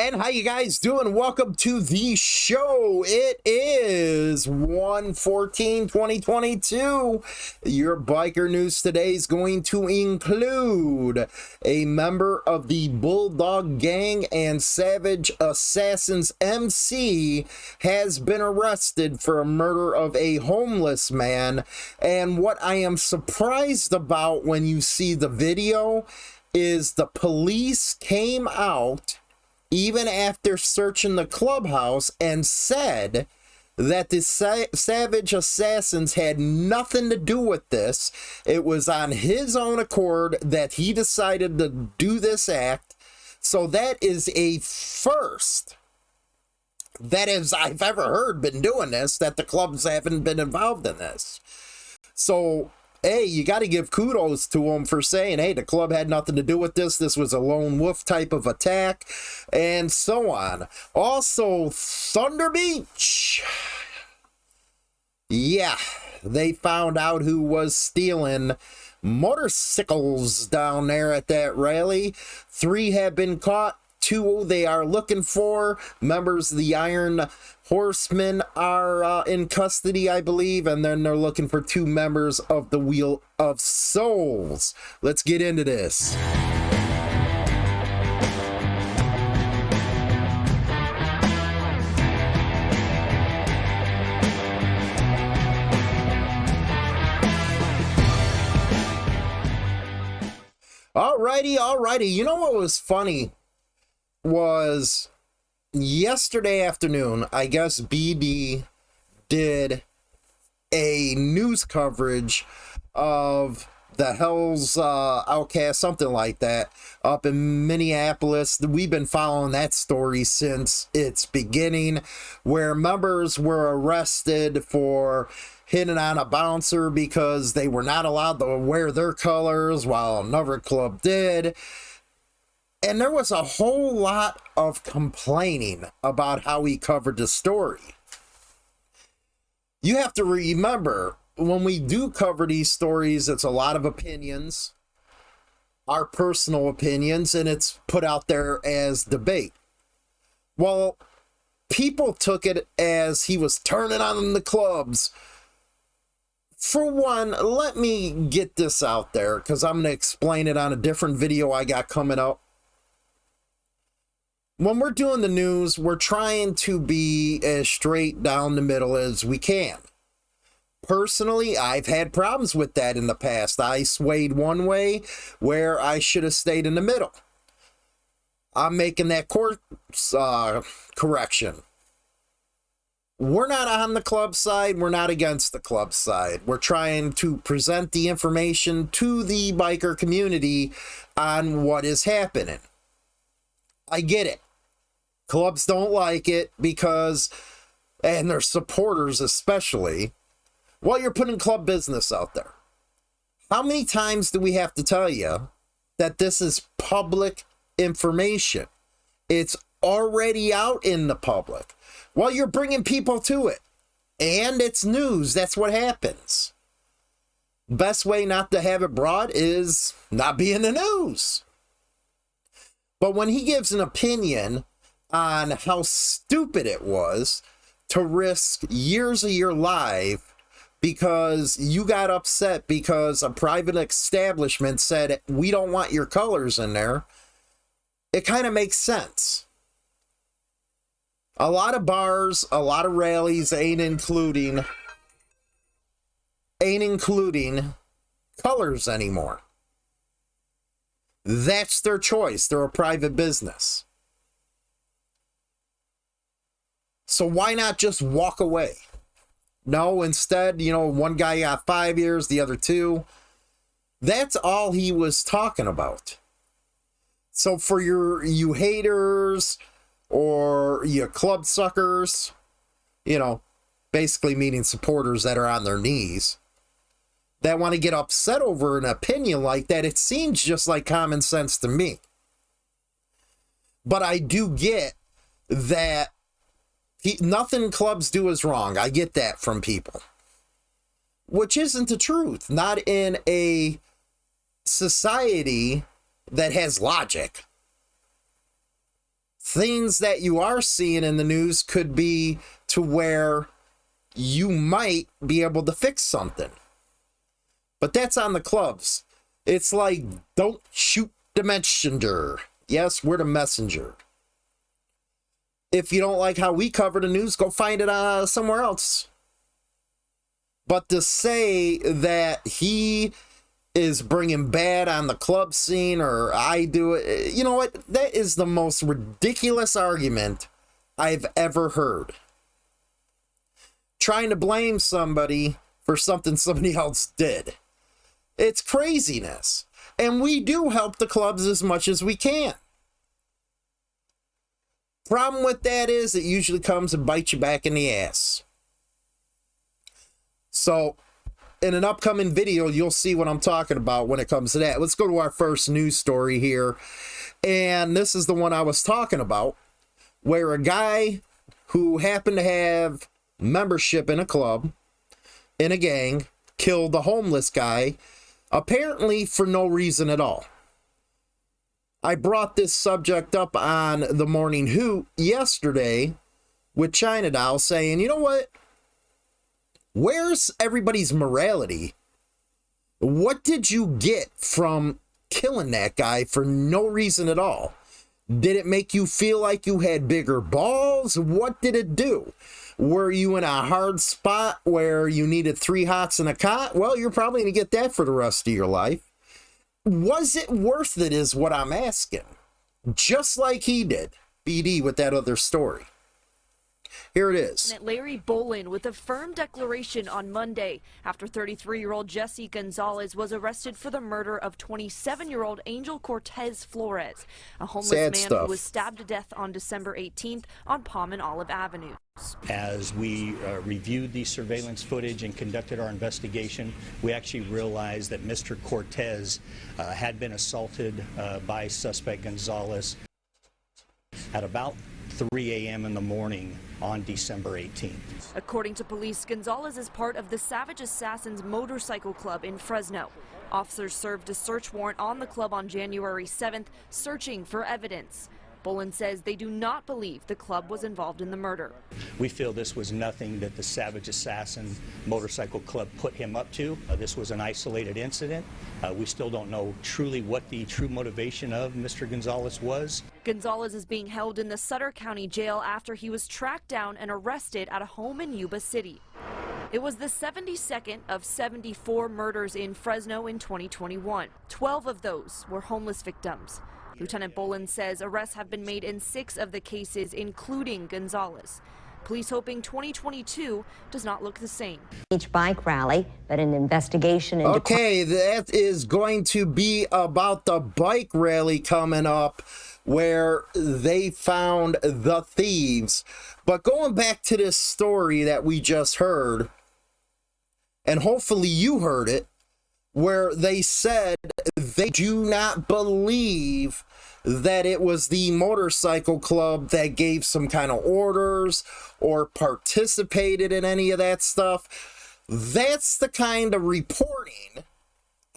And how you guys doing? Welcome to the show. It is 114 2022. Your biker news today is going to include a member of the Bulldog Gang and Savage Assassins MC has been arrested for a murder of a homeless man. And what I am surprised about when you see the video is the police came out even after searching the clubhouse and said that the Sa Savage Assassins had nothing to do with this. It was on his own accord that he decided to do this act. So that is a first that is I've ever heard been doing this, that the clubs haven't been involved in this. So hey, you got to give kudos to them for saying, hey, the club had nothing to do with this. This was a lone wolf type of attack, and so on. Also, Thunder Beach. Yeah, they found out who was stealing motorcycles down there at that rally. Three have been caught. Two they are looking for. Members of the Iron horsemen are uh, in custody, I believe, and then they're looking for two members of the Wheel of Souls. Let's get into this. Alrighty, alrighty. You know what was funny was yesterday afternoon, I guess BD did a news coverage of the Hell's uh, Outcast, something like that, up in Minneapolis. We've been following that story since its beginning, where members were arrested for hitting on a bouncer because they were not allowed to wear their colors while another club did. And there was a whole lot of complaining about how he covered the story. You have to remember when we do cover these stories, it's a lot of opinions, our personal opinions, and it's put out there as debate. Well, people took it as he was turning on the clubs. For one, let me get this out there because I'm going to explain it on a different video I got coming up when we're doing the news, we're trying to be as straight down the middle as we can. Personally, I've had problems with that in the past. I swayed one way where I should have stayed in the middle. I'm making that course uh, correction. We're not on the club side. We're not against the club side. We're trying to present the information to the biker community on what is happening. I get it. Clubs don't like it because, and their supporters especially, while you're putting club business out there. How many times do we have to tell you that this is public information? It's already out in the public. Well, you're bringing people to it. And it's news. That's what happens. Best way not to have it broad is not be in the news. But when he gives an opinion on how stupid it was to risk years of your life because you got upset because a private establishment said, we don't want your colors in there, it kind of makes sense. A lot of bars, a lot of rallies ain't including ain't including colors anymore. That's their choice. They're a private business. So why not just walk away? No, instead, you know, one guy got five years, the other two. That's all he was talking about. So for your you haters or you club suckers, you know, basically meaning supporters that are on their knees that want to get upset over an opinion like that, it seems just like common sense to me. But I do get that he, nothing clubs do is wrong. I get that from people. Which isn't the truth. Not in a society that has logic. things that you are seeing in the news could be to where you might be able to fix something. But that's on the clubs. It's like, don't shoot the messenger. Yes, we're the messenger. If you don't like how we cover the news, go find it uh, somewhere else. But to say that he is bringing bad on the club scene or I do it, you know what? That is the most ridiculous argument I've ever heard. Trying to blame somebody for something somebody else did. It's craziness. And we do help the clubs as much as we can. Problem with that is it usually comes and bites you back in the ass. So, in an upcoming video, you'll see what I'm talking about when it comes to that. Let's go to our first news story here. And this is the one I was talking about, where a guy who happened to have membership in a club, in a gang, killed a homeless guy apparently for no reason at all. I brought this subject up on the Morning Hoot yesterday with China Doll saying, you know what? Where's everybody's morality? What did you get from killing that guy for no reason at all? Did it make you feel like you had bigger balls? What did it do? Were you in a hard spot where you needed three hots and a cot? Well, you're probably going to get that for the rest of your life. Was it worth it, is what I'm asking. Just like he did, BD, with that other story. Here it is. Larry Bowlin with a firm declaration on Monday after 33-year-old Jesse Gonzalez was arrested for the murder of 27-year-old Angel Cortez Flores, a homeless Sad man stuff. who was stabbed to death on December 18th on Palm and Olive Avenue. As we uh, reviewed the surveillance footage and conducted our investigation, we actually realized that Mr. Cortez uh, had been assaulted uh, by suspect Gonzalez at about 3 a.m. in the morning on December 18th. According to police, Gonzalez is part of the Savage Assassins Motorcycle Club in Fresno. Officers served a search warrant on the club on January 7th, searching for evidence. Bowlin says they do not believe the club was involved in the murder. We feel this was nothing that the Savage Assassin Motorcycle Club put him up to. Uh, this was an isolated incident. Uh, we still don't know truly what the true motivation of Mr. Gonzalez was. Gonzalez is being held in the Sutter County Jail after he was tracked down and arrested at a home in Yuba City. It was the 72nd of 74 murders in Fresno in 2021. 12 of those were homeless victims. Lieutenant Bowlin says arrests have been made in six of the cases, including Gonzalez. Police hoping 2022 does not look the same. Each bike rally, but an investigation into Okay, that is going to be about the bike rally coming up where they found the thieves. But going back to this story that we just heard, and hopefully you heard it, where they said they do not believe that it was the motorcycle club that gave some kind of orders or participated in any of that stuff. That's the kind of reporting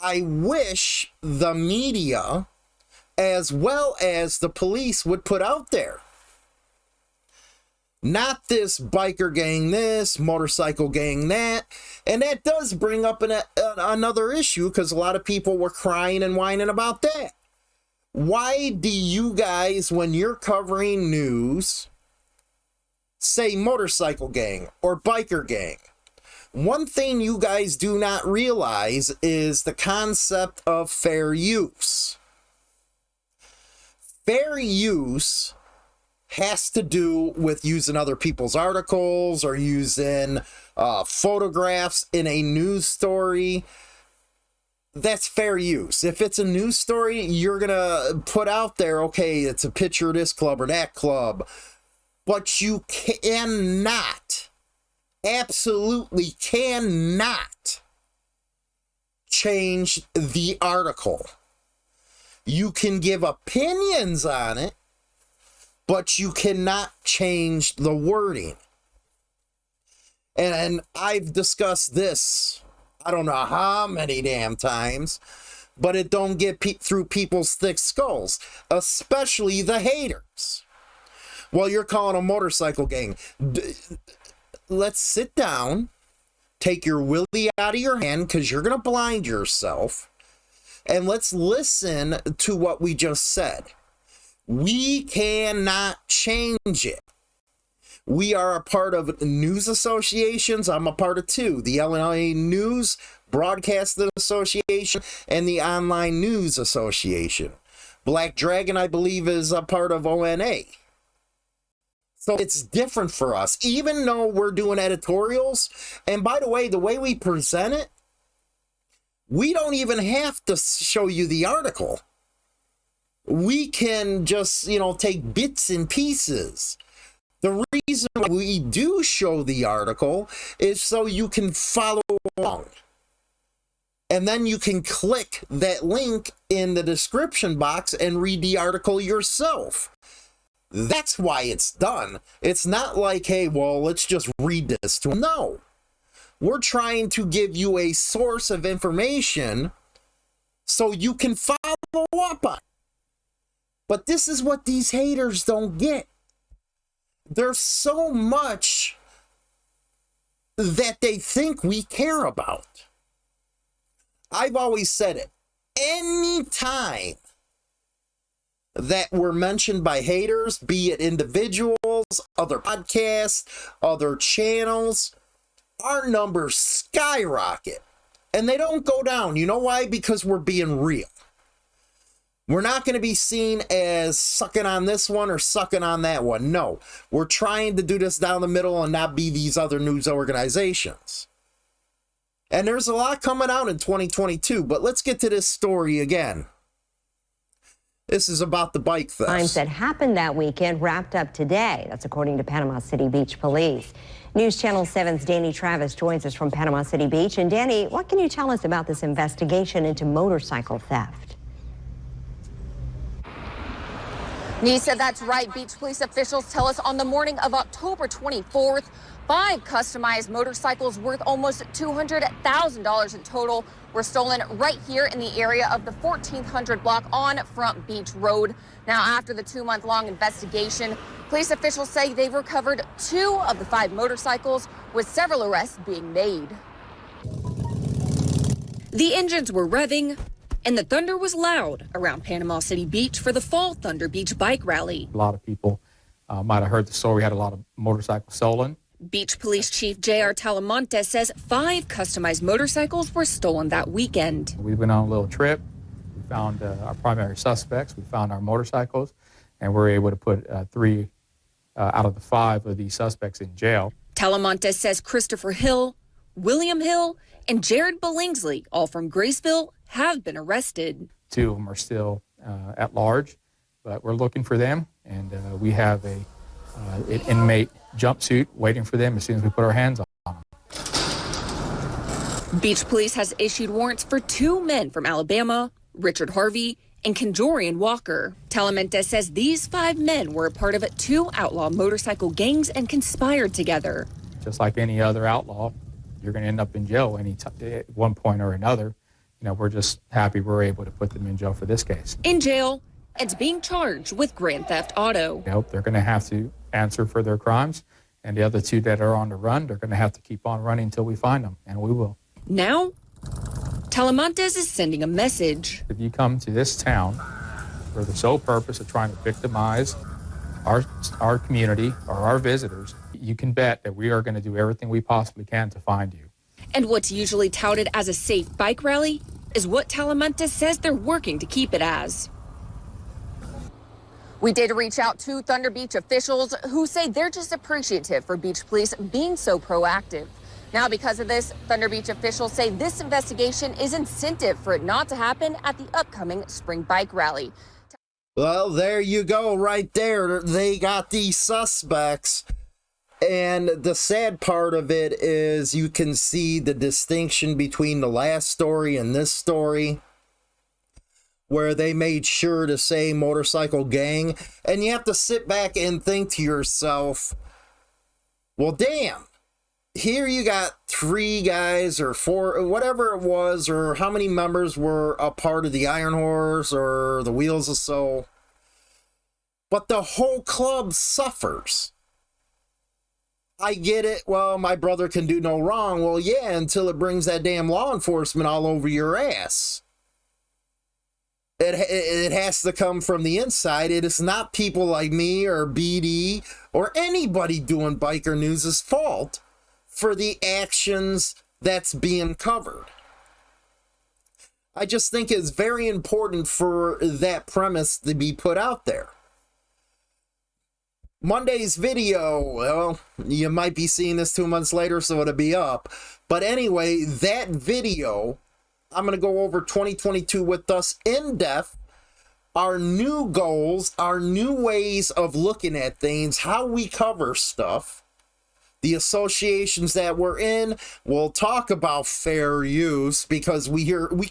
I wish the media as well as the police would put out there. Not this biker gang this, motorcycle gang that. And that does bring up an, a, another issue because a lot of people were crying and whining about that. Why do you guys, when you're covering news, say motorcycle gang or biker gang? One thing you guys do not realize is the concept of fair use. Fair use has to do with using other people's articles or using uh, photographs in a news story. That's fair use. If it's a news story, you're going to put out there, okay, it's a picture of this club or that club. But you cannot, absolutely cannot change the article. You can give opinions on it, but you cannot change the wording. And, I've discussed this, I don't know how many damn times, but it don't get pe through people's thick skulls, especially the haters. Well, you're calling a motorcycle gang. D- let's sit down, take your willy out of your hand because you're going to blind yourself, and let's listen to what we just said. We cannot change it. We are a part of news associations. I'm a part of two the Illinois News Broadcasting Association and the Online News Association. Black Dragon, I believe, is a part of ONA. So it's different for us, even though we're doing editorials. And by the way, the way we present it, we don't even have to show you the article. We can just, you know, take bits and pieces. The reason we do show the article is so you can follow along. And then you can click that link in the description box and read the article yourself. That's why it's done. It's not like, hey, well, let's just read this to. No. We're trying to give you a source of information so you can follow up on. But this is what these haters don't get. There's so much that they think we care about. I've always said it. Anytime that were mentioned by haters, be it individuals, other podcasts, other channels, our numbers skyrocket. And they don't go down. You know why? Because we're being real. We're not going to be seen as sucking on this one or sucking on that one. No, we're trying to do this down the middle and not be these other news organizations. And there's a lot coming out in 2022, but let's get to this story again. This is about the bike theft. Crimes that happened that weekend wrapped up today. That's according to Panama City Beach Police. News Channel 7's Danny Travis joins us from Panama City Beach. And Danny, what can you tell us about this investigation into motorcycle theft? Nisa, that's right. Beach police officials tell us on the morning of October 24th, five customized motorcycles worth almost $200,000 in total were stolen right here in the area of the 1400 block on Front Beach Road. Now, after the two month long investigation, police officials say they've recovered two of the five motorcycles, with several arrests being made. The engines were revving, and the thunder was loud around Panama City Beach for the Fall Thunder Beach Bike Rally. A lot of people uh, might have heard the story. We had a lot of motorcycles stolen. Beach Police Chief J.R. Talamantez says five customized motorcycles were stolen that weekend. We went on a little trip. We found uh, our primary suspects. We found our motorcycles, and we were able to put uh, three uh, out of the five of these suspects in jail. Talamantez says Christopher Hill, William Hill, and Jared Billingsley, all from Graceville, have been arrested. Two of them are still uh, at large, but we're looking for them, and uh, we have a uh, an inmate jumpsuit waiting for them as soon as we put our hands on them. Beach Police has issued warrants for two men from Alabama, Richard Harvey and Conjorian Walker. Talamantez says these five men were a part of two outlaw motorcycle gangs and conspired together. Just like any other outlaw, you're going to end up in jail any t- at eh, one point or another. You know, we're just happy we're able to put them in jail for this case. In jail and being charged with grand theft auto. You know, they're going to have to answer for their crimes. And the other two that are on the run, they're going to have to keep on running until we find them, and we will. Now, Talamantez is sending a message. If you come to this town for the sole purpose of trying to victimize our, our community or our visitors, you can bet that we are going to do everything we possibly can to find you. And what's usually touted as a safe bike rally is what Talamantez says they're working to keep it as. We did reach out to Thunder Beach officials who say they're just appreciative for beach police being so proactive. Now, because of this, Thunder Beach officials say this investigation is incentive for it not to happen at the upcoming spring bike rally. Well, there you go, right there. They got these suspects. And the sad part of it is you can see the distinction between the last story and this story where they made sure to say motorcycle gang. And you have to sit back and think to yourself, well, damn. Here you got three guys or four, whatever it was, or how many members were a part of the Iron Horse or the Wheels of Soul. but the whole club suffers. I get it. Well, my brother can do no wrong. Well, yeah, until it brings that damn law enforcement all over your ass. It, it, it has to come from the inside. It is not people like me or BD or anybody doing biker news's fault for the actions that's being covered. I just think it's very important for that premise to be put out there. Monday's video, well, you might be seeing this two months later, so it'll be up. But anyway, that video, I'm going to go over 2022 with us in depth, our new goals, our new ways of looking at things, how we cover stuff, the associations that we're in. We'll talk about fair use because we hear, we,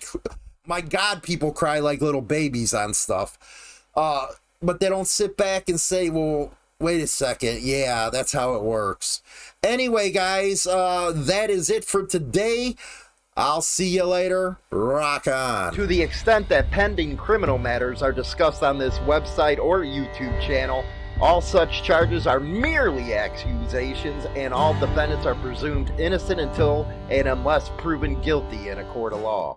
my God, people cry like little babies on stuff. Uh, but they don't sit back and say, well, wait a second. Yeah, that's how it works. Anyway, guys, uh, that is it for today. I'll see you later. Rock on. To the extent that pending criminal matters are discussed on this website or YouTube channel, all such charges are merely accusations, and all defendants are presumed innocent until and unless proven guilty in a court of law.